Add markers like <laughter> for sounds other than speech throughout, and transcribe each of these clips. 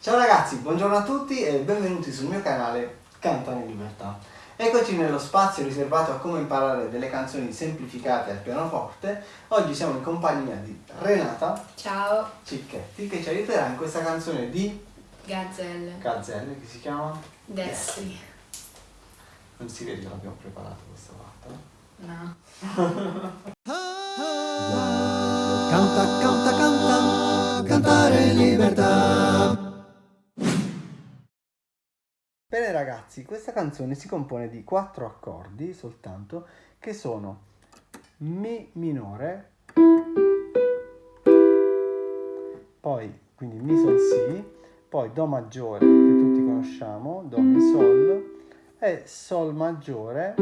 Ciao ragazzi, buongiorno a tutti e benvenuti sul mio canale Canta in Libertà. Eccoci nello spazio riservato a come imparare delle canzoni semplificate al pianoforte. Oggi siamo in compagnia di Renata Ciao Cicchetti che ci aiuterà in questa canzone di Gazzelle Gazzelle che si chiama Destri Non si vede che l'abbiamo preparato questa volta. No <laughs> canta, canta, Bene ragazzi, questa canzone si compone di quattro accordi soltanto che sono Mi minore, poi quindi Mi Sol Si, poi Do maggiore che tutti conosciamo, Do Mi Sol e Sol maggiore,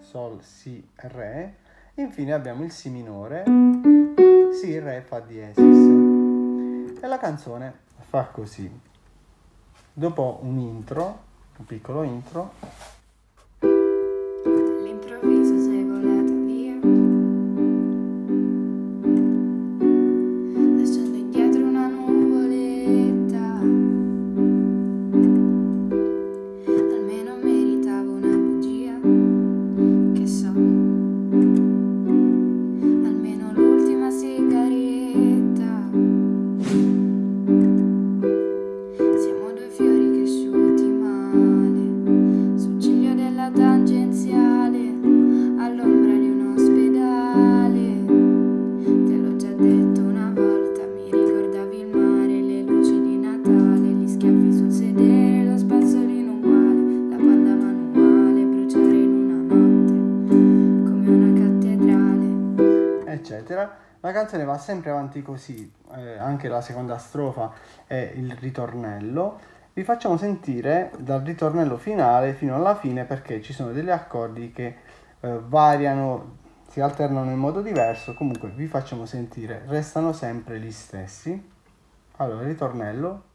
Sol Si Re, infine abbiamo il Si minore, Si Re Fa diesis e la canzone fa così. Dopo un intro, un piccolo intro, eccetera. La canzone va sempre avanti così, eh, anche la seconda strofa e il ritornello. Vi facciamo sentire dal ritornello finale fino alla fine perché ci sono degli accordi che eh, variano, si alternano in modo diverso, comunque vi facciamo sentire, restano sempre gli stessi. Allora, ritornello.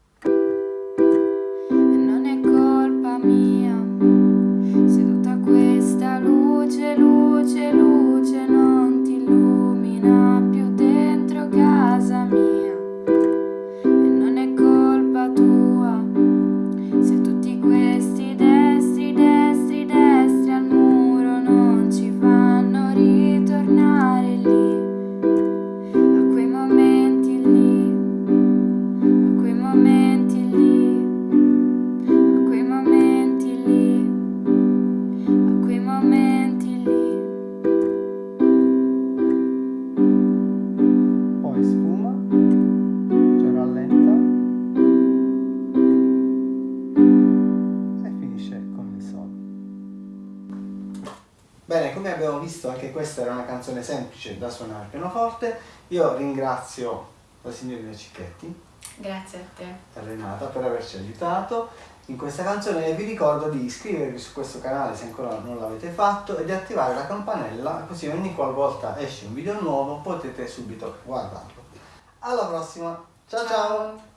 Bene, come abbiamo visto anche questa era una canzone semplice da suonare al pianoforte. Io ringrazio la signorina Cicchetti Grazie a te. e Renata per averci aiutato in questa canzone e vi ricordo di iscrivervi su questo canale se ancora non l'avete fatto e di attivare la campanella così ogni qualvolta esce un video nuovo potete subito guardarlo. Alla prossima, ciao ciao.